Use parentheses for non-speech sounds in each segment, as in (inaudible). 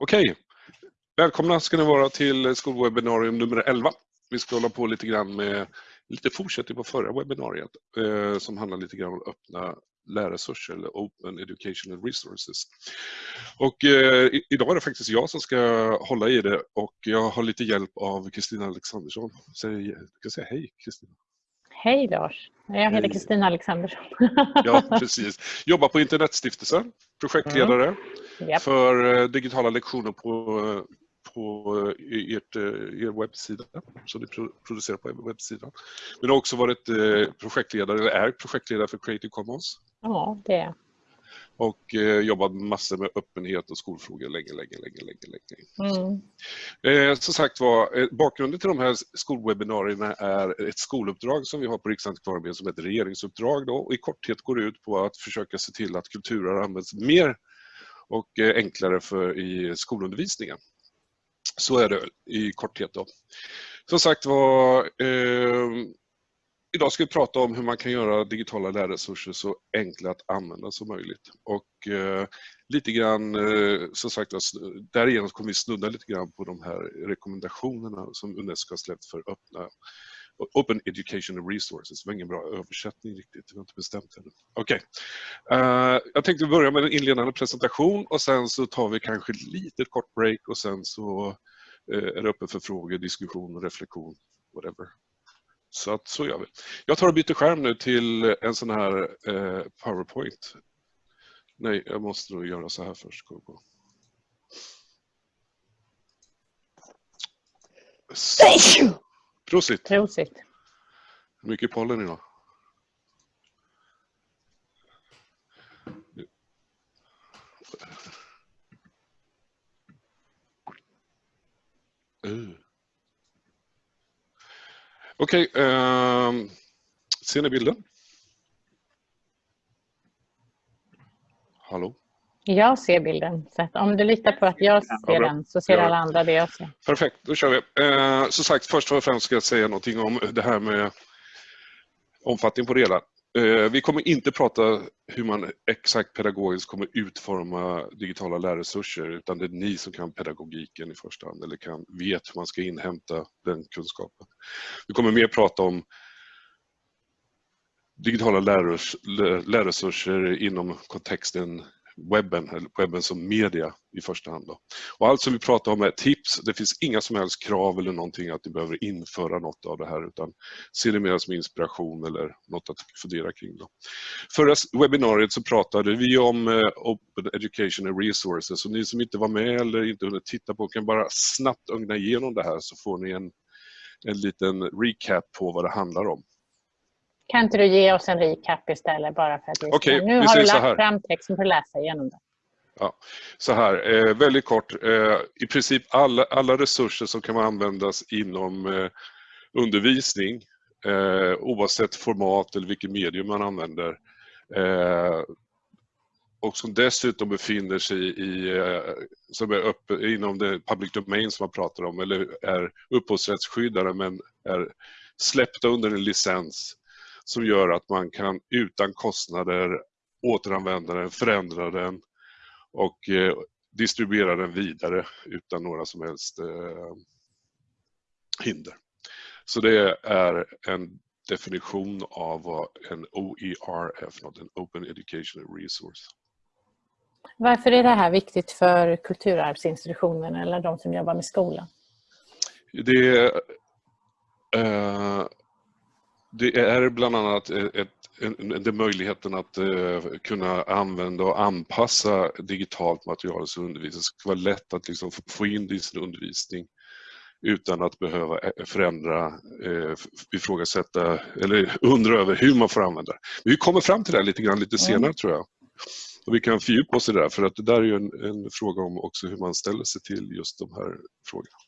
Okej, välkomna ska ni vara till skolwebbinarium nummer 11. Vi ska hålla på lite grann med lite fortsättning på förra webbinariet eh, som handlar lite grann om öppna lärresurser eller Open Educational Resources. Och eh, idag är det faktiskt jag som ska hålla i det och jag har lite hjälp av Kristina Alexandersson. Säg, jag kan säga hej Kristina. Hej Lars, jag heter Kristina Alexandersson. ja, precis. Jobbar på Internetstiftelsen, projektledare mm. yep. för eh, digitala lektioner på, på eh, ert, eh, er webbsida som ni producerar på webbsidan. Men har också varit projektledare, eller är projektledare för Creative Commons. Ja, det är och eh, jobbat massor med öppenhet och skolfrågor länge, länge, länge, länge, länge. Mm. Eh, som sagt var, eh, bakgrunden till de här skolwebbinarierna är ett skoluppdrag som vi har på Riksantikvarieämbetet som ett regeringsuppdrag då, och i korthet går ut på att försöka se till att kulturer används mer och eh, enklare för, i skolundervisningen. Så är det i korthet då. Som sagt var, eh, Idag ska vi prata om hur man kan göra digitala lärresurser så enkla att använda som möjligt. Och eh, lite grann, eh, som sagt alltså, därigenom kommer vi snudda lite grann på de här rekommendationerna som Unesco har släppt för öppna Open Educational Resources, det var ingen bra översättning riktigt, vi har inte bestämt ännu. Okej, okay. uh, jag tänkte börja med en inledande presentation och sen så tar vi kanske ett litet kort break och sen så uh, är det öppet för frågor, diskussion och reflektion, whatever. Så att så gör vi. Jag tar och byter skärm nu till en sån här eh, PowerPoint. Nej, jag måste nog göra så här först. Gå Prosit! Prosit! Mycket pollen idag. Okej, okay, eh, ser ni bilden? Hallå? Jag ser bilden. Så om du litar på att jag ser ja, den så ser ja. alla andra det jag ser. Perfekt, då kör vi. Eh, som sagt, först och främst ska jag säga någonting om det här med omfattning på det hela. Eh, vi kommer inte prata hur man exakt pedagogiskt kommer utforma digitala lärresurser utan det är ni som kan pedagogiken i första hand eller kan, vet hur man ska inhämta den kunskapen. Vi kommer mer prata om digitala lärresurser inom kontexten webben, eller webben som media i första hand. Då. Och allt som vi pratar om är tips, det finns inga som helst krav eller någonting att ni behöver införa något av det här utan se det mer som inspiration eller något att fundera kring. Då. Förra webbinariet så pratade vi om eh, Open Open Educational Resources och ni som inte var med eller inte hunnit titta på kan bara snabbt ögna igenom det här så får ni en, en liten recap på vad det handlar om. Kan inte du ge oss en recap istället bara för att vi okay, Nu har du lagt fram texten för att läsa igenom det. Ja, så här, eh, väldigt kort. Eh, I princip alla, alla resurser som kan användas inom eh, undervisning eh, oavsett format eller vilket medium man använder eh, och som dessutom befinner sig i, eh, som är uppe, inom det public domain som man pratar om eller är upphovsrättsskyddade men är släppta under en licens som gör att man kan utan kostnader återanvända den, förändra den och eh, distribuera den vidare utan några som helst eh, hinder. Så det är en definition av vad en OER är för något, en Open Educational Resource. Varför är det här viktigt för kulturarvsinstitutionen eller de som jobbar med skolan? Det, eh, det är bland annat ett, en, möjligheten att uh, kunna använda och anpassa digitalt material sin undervisning. Det ska vara lätt att liksom få in det i sin undervisning utan att behöva eh, förändra, uh, ifrågasätta eller undra över hur man får använda det. Vi kommer fram till det lite grann lite senare mm. tror jag. Och vi kan fördjupa oss i det där för att det där är en, en fråga om också hur man ställer sig till just de här frågorna.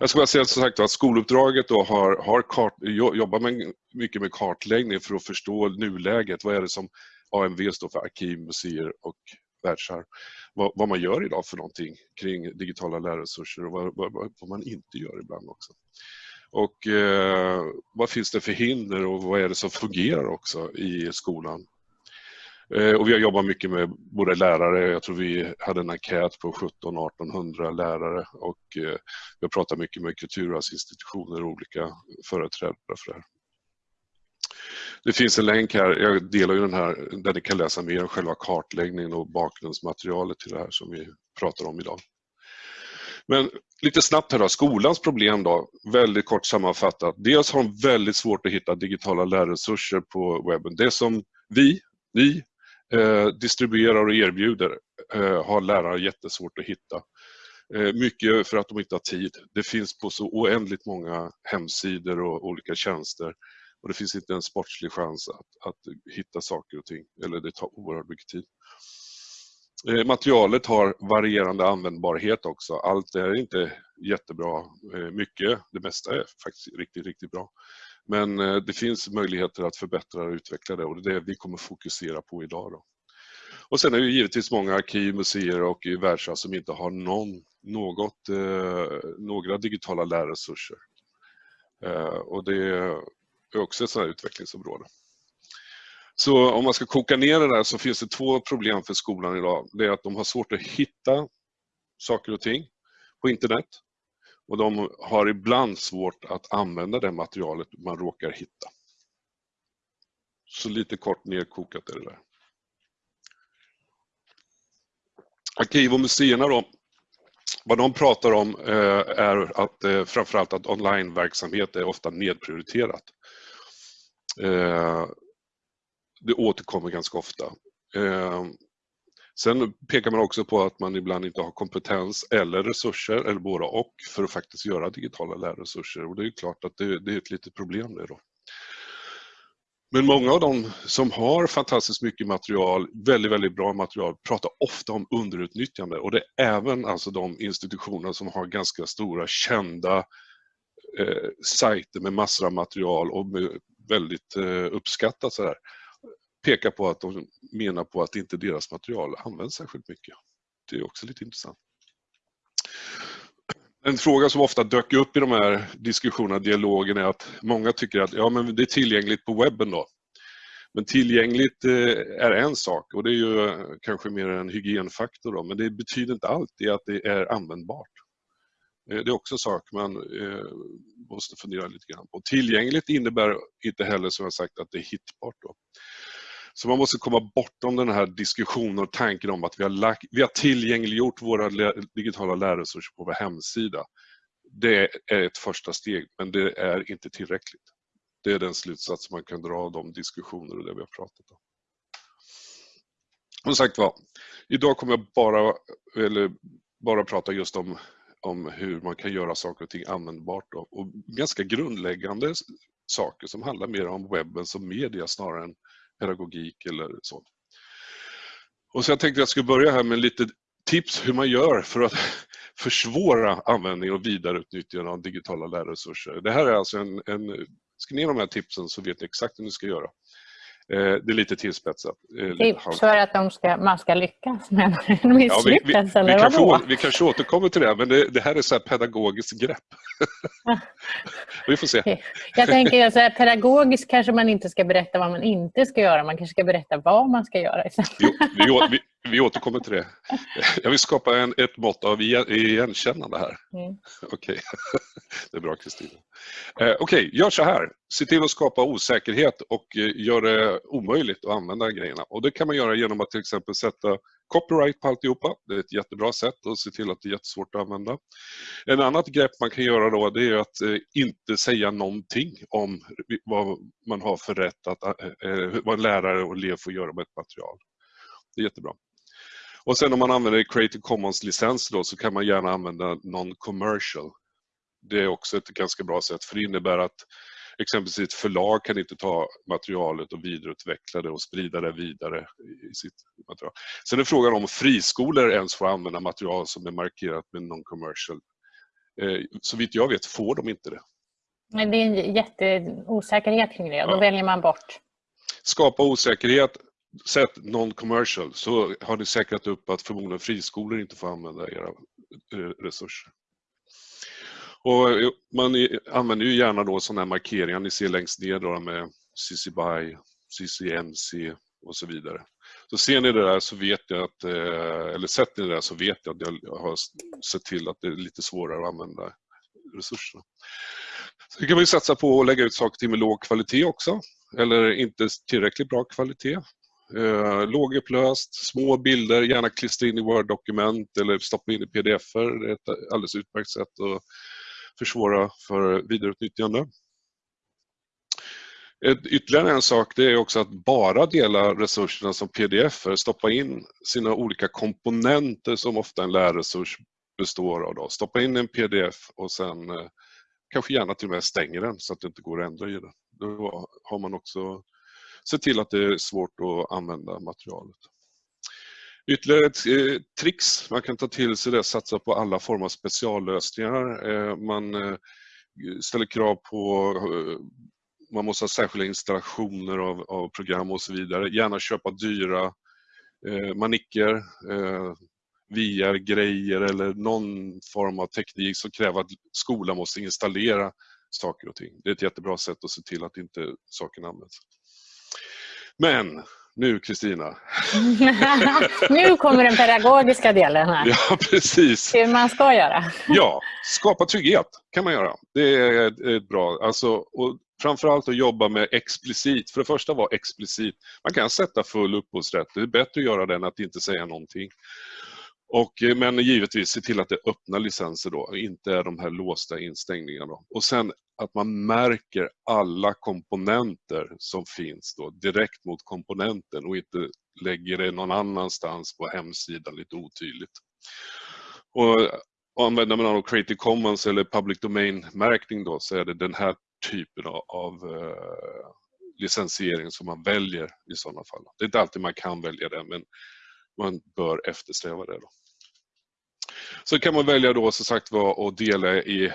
Jag ska bara säga som sagt att skoluppdraget då har, har kart, jobbar med, mycket med kartläggning för att förstå nuläget. Vad är det som AMV står för, arkiv, museer och världsarv. Vad, vad, man gör idag för någonting kring digitala lärresurser och vad, vad, vad man inte gör ibland också. Och eh, vad finns det för hinder och vad är det som fungerar också i skolan? Eh, och vi har jobbat mycket med både lärare, jag tror vi hade en enkät på 17-1800 lärare och eh, vi har pratat mycket med kulturarvsinstitutioner och olika företrädare för det här. Det finns en länk här, jag delar ju den här, där ni kan läsa mer om själva kartläggningen och bakgrundsmaterialet till det här som vi pratar om idag. Men lite snabbt här då, skolans problem då, väldigt kort sammanfattat. Dels har de väldigt svårt att hitta digitala lärresurser på webben. Det som vi, ni, Eh, distribuerar och erbjuder eh, har lärare jättesvårt att hitta. Eh, mycket för att de inte har tid. Det finns på så oändligt många hemsidor och olika tjänster och det finns inte en sportslig chans att, att hitta saker och ting, eller det tar oerhört mycket tid. Materialet har varierande användbarhet också. Allt är inte jättebra. Mycket, det mesta är faktiskt riktigt, riktigt bra. Men eh, det finns möjligheter att förbättra och utveckla det och det är det vi kommer fokusera på idag. Då. Och sen är det givetvis många arkiv, museer och världsarv som inte har någon, något, eh, några digitala lärresurser. Eh, och det är också ett sådant utvecklingsområde. Så om man ska koka ner det där så finns det två problem för skolan idag. Det är att de har svårt att hitta saker och ting på internet och de har ibland svårt att använda det materialet man råkar hitta. Så lite kort nedkokat är det där. Arkiv och museerna då, vad de pratar om eh, är att eh, framförallt att onlineverksamhet är ofta nedprioriterat. Eh, det återkommer ganska ofta. Sen pekar man också på att man ibland inte har kompetens eller resurser, eller båda och, för att faktiskt göra digitala lärresurser. Och det är klart att det, det är ett litet problem det då. Men många av dem som har fantastiskt mycket material, väldigt, väldigt bra material, pratar ofta om underutnyttjande och det är även alltså de institutioner som har ganska stora kända eh, sajter med massor av material och väldigt eh, uppskattat sådär pekar på att de menar på att inte deras material används särskilt mycket. Det är också lite intressant. En fråga som ofta dök upp i de här diskussionerna, dialogen, är att många tycker att ja, men det är tillgängligt på webben då. Men tillgängligt eh, är en sak och det är ju eh, kanske mer en hygienfaktor då, men det betyder inte alltid att det är användbart. Eh, det är också en sak man måste fundera lite grann på. Tillgängligt innebär inte heller som jag sagt att det är hittbart. Då. Så man måste komma bortom den här diskussionen och tanken om att vi har, lagt, vi har tillgängliggjort våra digitala lärresurser på vår hemsida. Det är ett första steg, men det är inte tillräckligt. Det är den slutsats man kan dra av de diskussioner och det vi har pratat om. Som sagt var, idag kommer jag bara, eller bara prata just om, om hur man kan göra saker och ting användbart då. och ganska grundläggande saker som handlar mer om webben som media snarare än pedagogik eller så. Och så jag tänkte jag skulle börja här med lite tips hur man gör för att (laughs) försvåra användning och vidareutnyttjande av digitala lärresurser. Det här är alltså en, en skriv ner de här tipsen så vet ni exakt hur ni ska göra. Eh, det är lite tillspetsat. Tips för att de ska, man ska lyckas men misslyckas (laughs) ja, vi, vi, vi, kanske, å, vi kanske återkommer till det, men det, det här är så pedagogiskt grepp. (laughs) vi får se. Jag tänker så här, pedagogiskt kanske man inte ska berätta vad man inte ska göra, man kanske ska berätta vad man ska göra. Jo, vi, vi, återkommer till det. Jag vill skapa en, ett mått av igenkännande här. Mm. Okej, okay. (laughs) det är bra Kristina. Eh, Okej, okay, gör så här. Se till att skapa osäkerhet och eh, gör det omöjligt att använda grejerna. Och Det kan man göra genom att till exempel sätta copyright på alltihopa. Det är ett jättebra sätt att se till att det är jättesvårt att använda. En annat grepp man kan göra då det är att eh, inte säga någonting om vad man har för rätt att, eh vad en lärare och elev får göra med ett material. Det är jättebra. Och sen om man använder Creative Commons-licens då så kan man gärna använda non-commercial. Det är också ett ganska bra sätt för det innebär att exempelvis ett förlag kan inte ta materialet och vidareutveckla det och sprida det vidare i sitt material. Sen är frågan om friskolor ens får använda material som är markerat med non-commercial. Eh, så vitt jag vet får de inte det. Men det är en jätteosäkerhet kring det, då ja. väljer man bort. Skapa osäkerhet, sett non-commercial så har ni säkrat upp att förmodligen friskolor inte får använda era eh, resurser. Och eh, man använder ju gärna då sådana här markeringar ni ser längst ner då med CC BY, CCMC och så vidare. Så ser ni det där så vet jag att, eh, eller sett ni det där så vet jag att jag har sett till att det är lite svårare att använda resurserna. Sen kan vi satsa på att lägga ut saker med låg kvalitet också, eller inte tillräckligt bra kvalitet. Eh, lågupplöst, små bilder, gärna klistra in i Word-dokument eller stoppa in i pdf -er. Det är ett alldeles utmärkt sätt att försvåra för vidareutnyttjande. Ett, ytterligare en sak det är också att bara dela resurserna som pdf -er, stoppa in sina olika komponenter som ofta en lärresurs består av. Då. Stoppa in en pdf och sen eh, kanske gärna till och med stänger den så att det inte går att ändra i den. Då har man också se till att det är svårt att använda materialet. Ytterligare ett eh, trix man kan ta till sig det är att satsa på alla former av speciallösningar. Eh, man eh, ställer krav på eh, man måste ha särskilda installationer av, av program och så vidare. Gärna köpa dyra eh, manicker, eh, VR-grejer eller någon form av teknik som kräver att skolan måste installera saker och ting. Det är ett jättebra sätt att se till att inte sakerna används. Men nu Kristina. (laughs) nu kommer den pedagogiska delen här. Ja, precis. Hur man ska göra. ja, skapa trygghet kan man göra. Det är ett bra, alltså, och framförallt att jobba med explicit. För det första vara explicit. Man kan sätta full upphovsrätt. Det är bättre att göra det än att inte säga någonting. Och, eh, men givetvis se till att det är öppna licenser då, inte är de här låsta instängningarna. Och sen att man märker alla komponenter som finns då direkt mot komponenten och inte lägger det någon annanstans på hemsidan lite otydligt. Och, och använder man av Creative Commons eller Public Domain-märkning då så är det den här typen av, av eh, licensiering som man väljer i sådana fall. Det är inte alltid man kan välja det men man bör eftersträva det. Då. Så kan man välja då som sagt var att dela i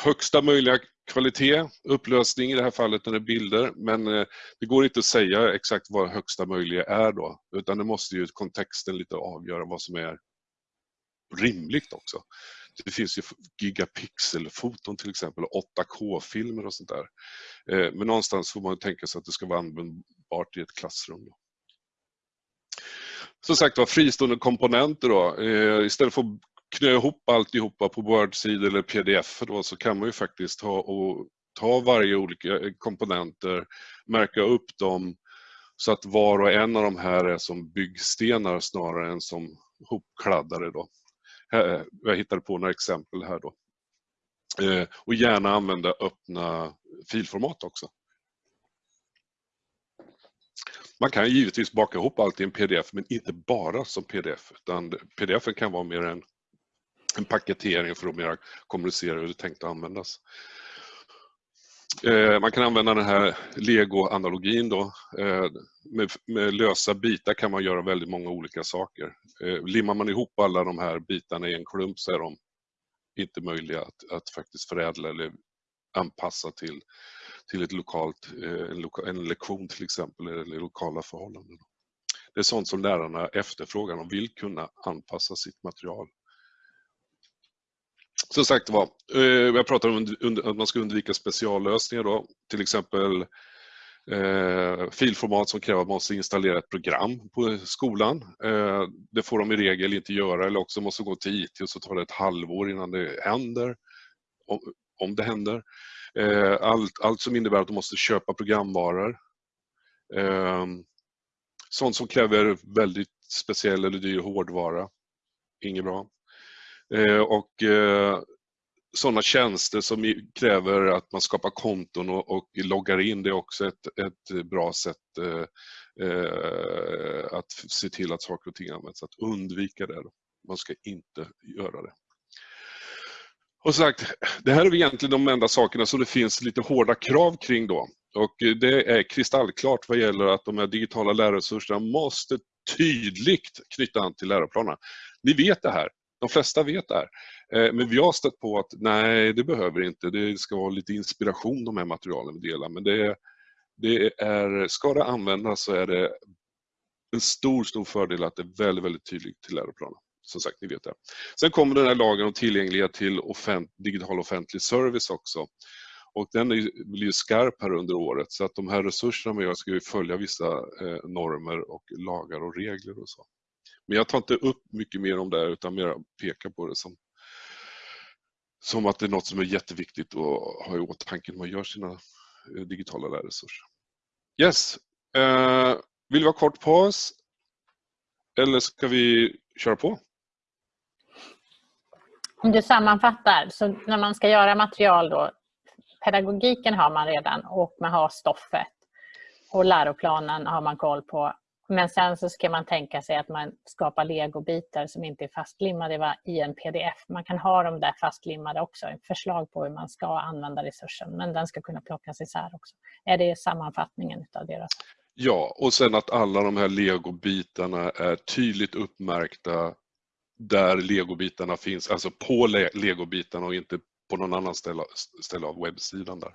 högsta möjliga kvalitet, upplösning i det här fallet när det är bilder, men eh, det går inte att säga exakt vad högsta möjliga är då, utan det måste ju kontexten lite avgöra vad som är rimligt också. Det finns ju gigapixelfoton till exempel, 8K-filmer och sånt där. Eh, men någonstans får man tänka sig att det ska vara användbart i ett klassrum. Då. Som sagt var, fristående komponenter då. Eh, istället för att knö ihop alltihopa på Word-sidor eller pdf då, så kan man ju faktiskt ta, och, ta varje olika eh, komponenter, märka upp dem så att var och en av de här är som byggstenar snarare än som hopkladdare. Då. Eh, jag hittade på några exempel här då. Eh, och gärna använda öppna filformat också. Man kan givetvis baka ihop allt i en pdf men inte bara som pdf utan pdf kan vara mer en, en paketering för att mer kommunicera hur det är tänkt att användas. Eh, man kan använda den här Lego-analogin då. Eh, med, med, lösa bitar kan man göra väldigt många olika saker. Eh, limmar man ihop alla de här bitarna i en klump så är de inte möjliga att, att faktiskt förädla eller anpassa till till ett lokalt, eh, en lektion till exempel, eller lokala förhållanden. Det är sånt som lärarna efterfrågar, de vill kunna anpassa sitt material. Som sagt var, eh, jag pratar om att man ska undvika speciallösningar då, till exempel eh, filformat som kräver att man måste installera ett program på skolan. Eh, det får de i regel inte göra eller också måste gå till IT och så tar det ett halvår innan det händer, om, om det händer. Eh, allt, allt som innebär att de måste köpa programvaror. Ehm, sånt som kräver väldigt speciell eller dyr hårdvara. Inget bra. Eh, och eh, sådana tjänster som kräver att man skapar konton och, och loggar in, det är också ett, ett bra sätt att se till att saker och ting används. Att undvika det. Man ska inte göra det. Och sagt, det här är egentligen de enda sakerna som det finns lite hårda krav kring då. Och det är kristallklart vad gäller att de här digitala lärresurserna måste tydligt knyta an till läroplanerna. Ni vet det här, de flesta vet det här. Eh, men vi har stött på att nej, det behöver inte. Det ska vara lite inspiration de här materialen vi delar. Men det det är, ska det användas så är det en stor, stor fördel att det är väldigt, väldigt tydligt till läroplanen som sagt, ni vet det. Sen kommer den här lagen om tillgänglighet till offent digital offentlig service också. Och den är, blir ju skarp här under året så att de här resurserna man gör ska ju följa vissa eh, normer och lagar och regler och så. Men jag tar inte upp mycket mer om det utan mer pekar på det som, som att det är något som är jätteviktigt att ha i åtanke när man gör sina eh, digitala lärresurser. Yes, eh, vill vi ha kort paus? Eller ska vi köra på? Om du sammanfattar, så när man ska göra material då, pedagogiken har man redan och man har stoffet och läroplanen har man koll på. Men sen så ska man tänka sig att man skapar legobitar som inte är fastlimmade i en pdf. Man kan ha dem där fastlimmade också, förslag på hur man ska använda resursen, men den ska kunna plockas isär också. Är det sammanfattningen av deras? Ja, och sen att alla de här legobitarna är tydligt uppmärkta där legobitarna finns, alltså på legobitarna och inte på någon annan ställe, ställe av webbsidan där.